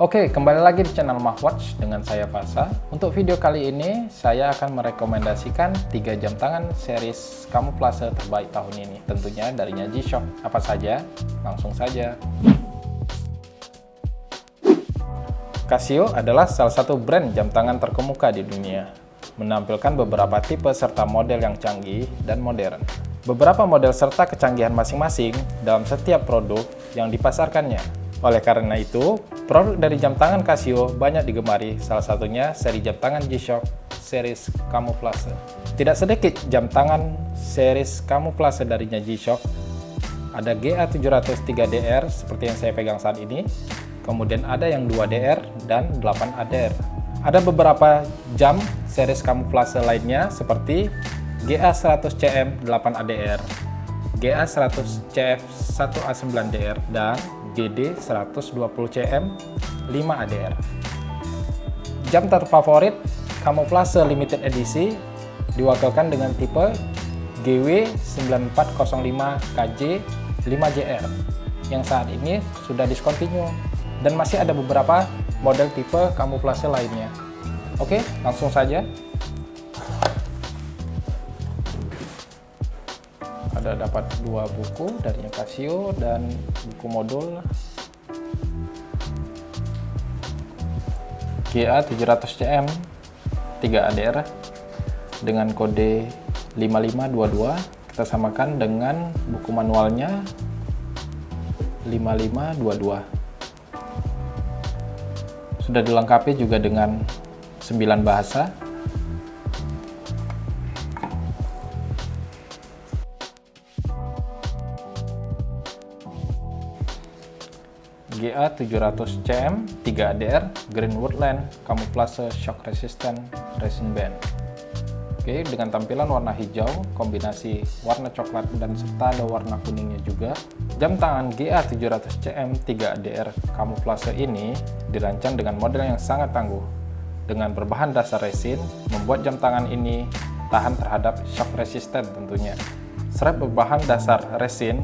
Oke, kembali lagi di channel Mahwatch dengan saya Fasa. Untuk video kali ini, saya akan merekomendasikan 3 jam tangan series kamuflase terbaik tahun ini. Tentunya darinya G-Shock. Apa saja? Langsung saja. Casio adalah salah satu brand jam tangan terkemuka di dunia, menampilkan beberapa tipe serta model yang canggih dan modern. Beberapa model serta kecanggihan masing-masing dalam setiap produk yang dipasarkannya. Oleh karena itu, produk dari jam tangan Casio banyak digemari, salah satunya seri jam tangan G-Shock series kamuflase. Tidak sedikit jam tangan series kamuflase darinya G-Shock. Ada GA703DR seperti yang saya pegang saat ini, kemudian ada yang 2DR dan 8ADR. Ada beberapa jam series kamuflase lainnya seperti GA100CM 8ADR, GA100CF 1A9DR, dan GD 120cm 5 ADR. Jam terfavorit kamuflase limited edisi diwakilkan dengan tipe GW 9405 KJ 5JR yang saat ini sudah discontinue dan masih ada beberapa model tipe kamuflase lainnya. Oke, langsung saja. Ada dapat dua buku dari Casio dan buku modul. GA 700CM 3 ADR dengan kode 5522 kita samakan dengan buku manualnya 5522 sudah dilengkapi juga dengan 9 bahasa GA 700CM 3ADR Green Woodland Camouflage Shock Resistant Resin Band Oke, dengan tampilan warna hijau, kombinasi warna coklat dan serta ada warna kuningnya juga. Jam tangan GA 700CM 3ADR Camouflage ini dirancang dengan model yang sangat tangguh. Dengan berbahan dasar resin, membuat jam tangan ini tahan terhadap shock resistant tentunya. Strap berbahan dasar resin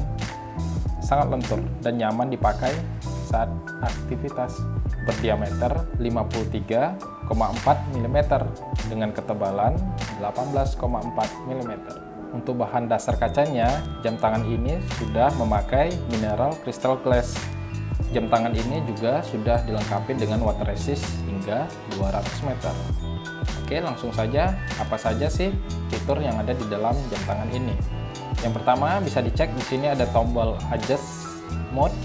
sangat lentur dan nyaman dipakai saat aktivitas berdiameter 53,4 mm dengan ketebalan 18,4 mm. Untuk bahan dasar kacanya, jam tangan ini sudah memakai mineral crystal glass. Jam tangan ini juga sudah dilengkapi dengan water resist hingga 200 meter. Oke, langsung saja apa saja sih fitur yang ada di dalam jam tangan ini? Yang pertama bisa dicek di sini ada tombol adjust mode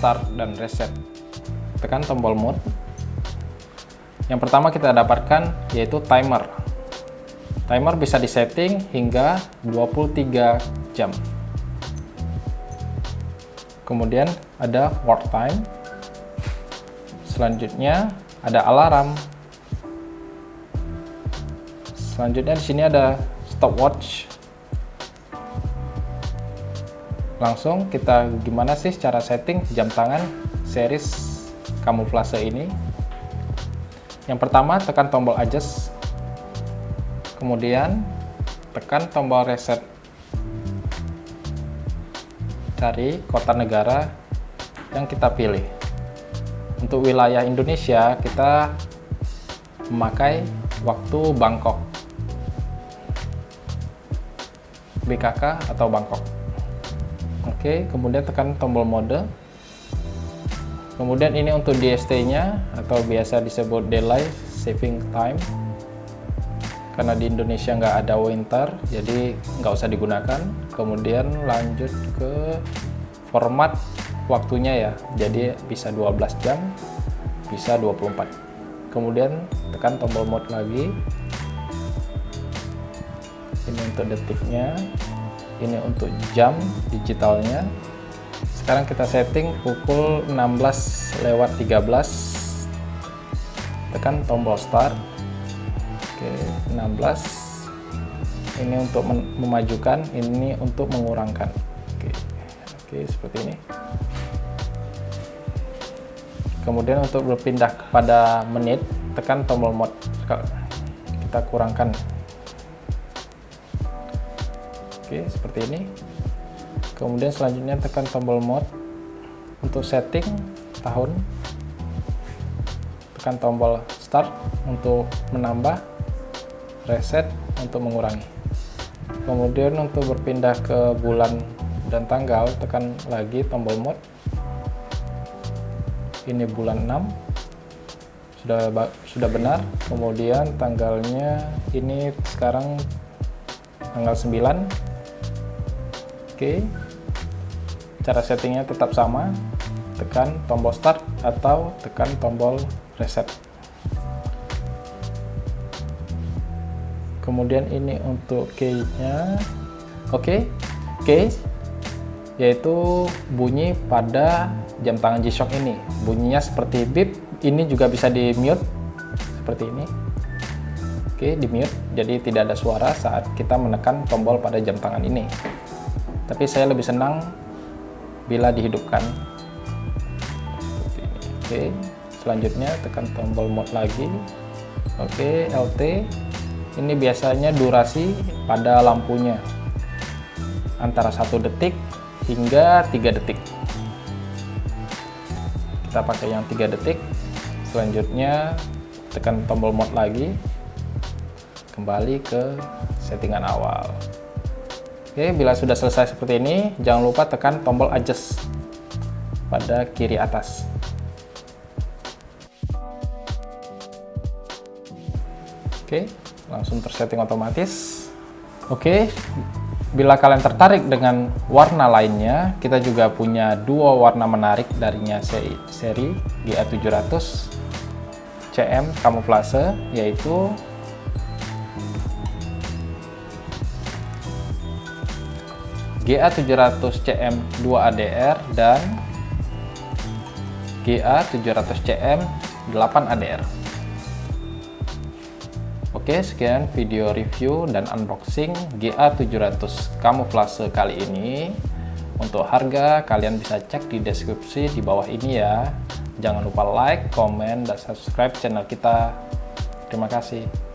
start dan reset. Tekan tombol mode yang pertama kita dapatkan yaitu timer. Timer bisa disetting hingga 23 jam. Kemudian ada work time. Selanjutnya ada alarm. Selanjutnya di sini ada stopwatch langsung kita gimana sih cara setting jam tangan series kamuflase ini? Yang pertama tekan tombol adjust. Kemudian tekan tombol reset. Cari kota negara yang kita pilih. Untuk wilayah Indonesia kita memakai waktu Bangkok. BKK atau Bangkok Oke, kemudian tekan tombol mode. Kemudian ini untuk DST-nya atau biasa disebut daylight saving time. Karena di Indonesia nggak ada winter, jadi nggak usah digunakan. Kemudian lanjut ke format waktunya ya. Jadi bisa 12 jam, bisa 24. Kemudian tekan tombol mode lagi. Ini untuk detiknya ini untuk jam digitalnya. Sekarang kita setting pukul 16 lewat 13 tekan tombol start. Oke 16 ini untuk memajukan ini untuk mengurangkan. Oke oke seperti ini. Kemudian untuk berpindah kepada menit tekan tombol mode kita kurangkan Oke, seperti ini. Kemudian selanjutnya tekan tombol mode untuk setting tahun. tekan tombol start untuk menambah reset untuk mengurangi. Kemudian untuk berpindah ke bulan dan tanggal tekan lagi tombol mode ini bulan 6 sudah sudah benar. Kemudian tanggalnya ini sekarang tanggal 9 oke. Cara settingnya tetap sama. Tekan tombol start atau tekan tombol reset. Kemudian ini untuk key nya oke. Key yaitu bunyi pada jam tangan G-Shock ini. Bunyinya seperti beep. Ini juga bisa di mute seperti ini. Oke di mute jadi tidak ada suara saat kita menekan tombol pada jam tangan ini tapi saya lebih senang bila dihidupkan. Oke selanjutnya tekan tombol mode lagi. Oke LT ini biasanya durasi pada lampunya. Antara satu detik hingga 3 detik. Kita pakai yang 3 detik. Selanjutnya tekan tombol mode lagi. Kembali ke settingan awal oke bila sudah selesai seperti ini jangan lupa tekan tombol adjust pada kiri atas. Oke langsung tersetting otomatis. Oke Bila kalian tertarik dengan warna lainnya, kita juga punya dua warna menarik darinya seri, seri GA700 CM Camouflage, yaitu GA700 CM 2ADR dan GA700 CM 8ADR. Oke, sekian video review dan unboxing GA700 Camouflage kali ini. Untuk harga, kalian bisa cek di deskripsi di bawah ini ya. Jangan lupa like, komen, dan subscribe channel kita. Terima kasih.